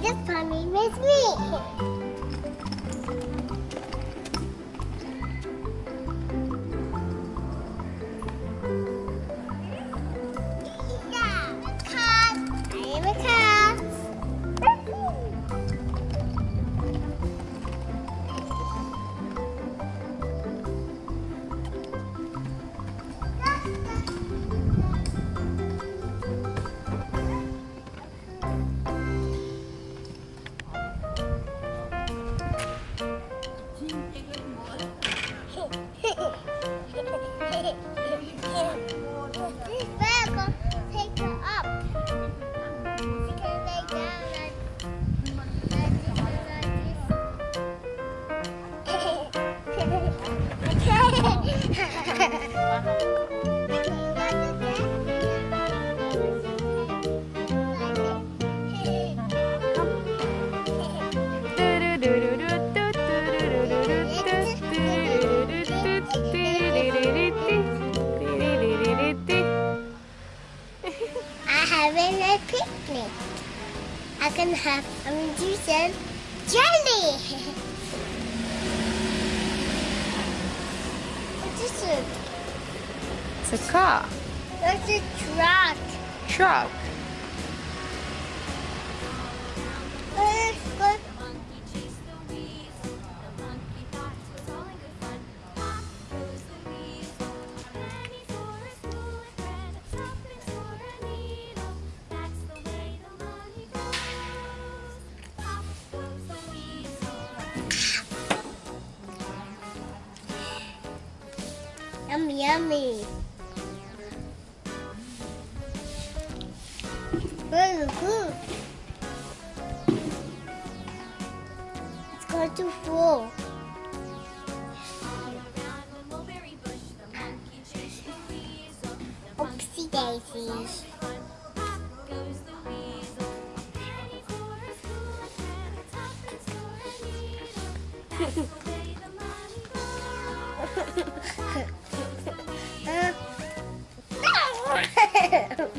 The pummy with me. Can have some juice and jelly. what is it? It's a car. That's a truck. Truck. Yummy, yummy. Very good. It's going to fall. Oopsie daisies. Am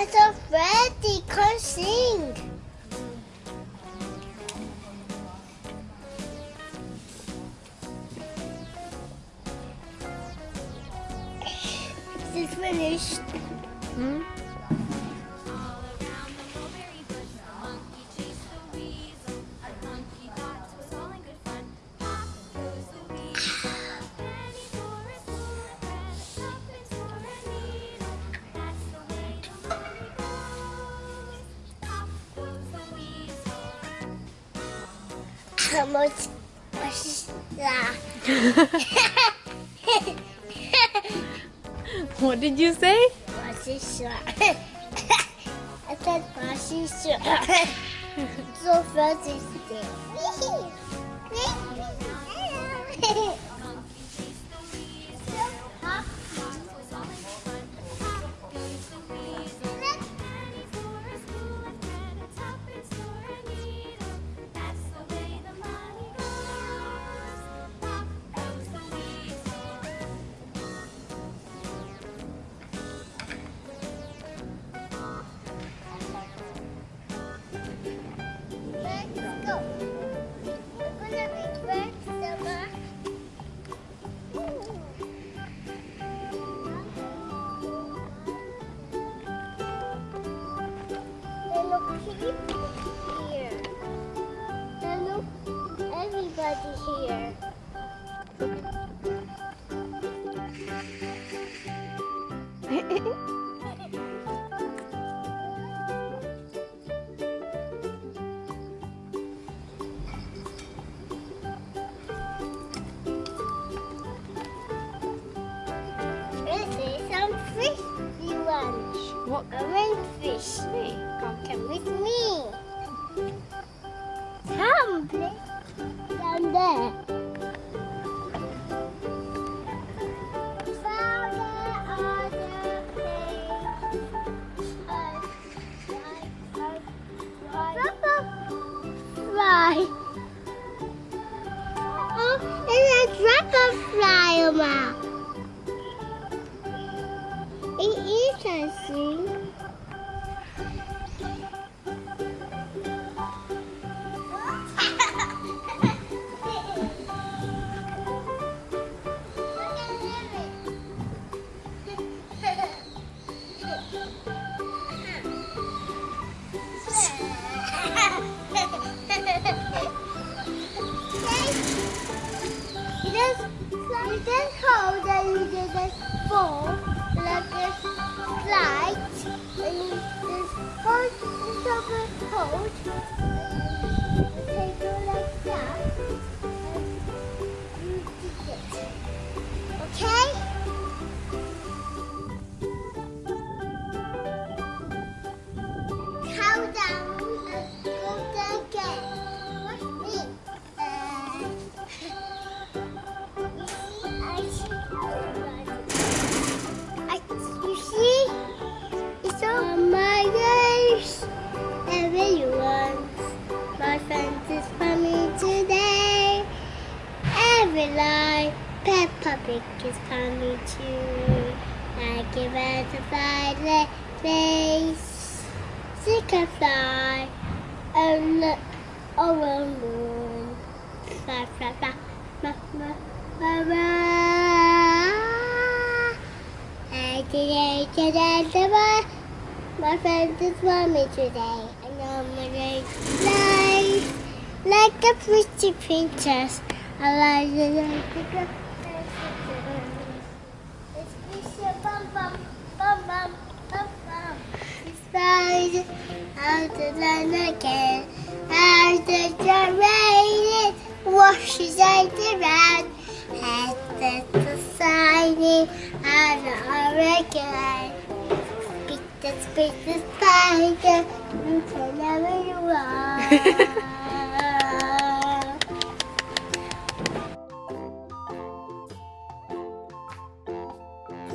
I'm so ready, can't sing. It's finished. Hmm? How much was that? What did you say? What's this? I said, what's this? So fast is it? People everybody here. Fish. Me. Come, come with me. Come, please. Down there. It is, I think. Is coming too. Like a butterfly, face. She can fly and look over the moon. Fly, fly, fly, fly, fly, fly, fly. And today, today, today, my friends just want me today. And I'm gonna fly like a pretty princess. I like it like flying out the land again. As the rain washes out around. As the society and the hurricane. Speak the speak the spider. You can never run.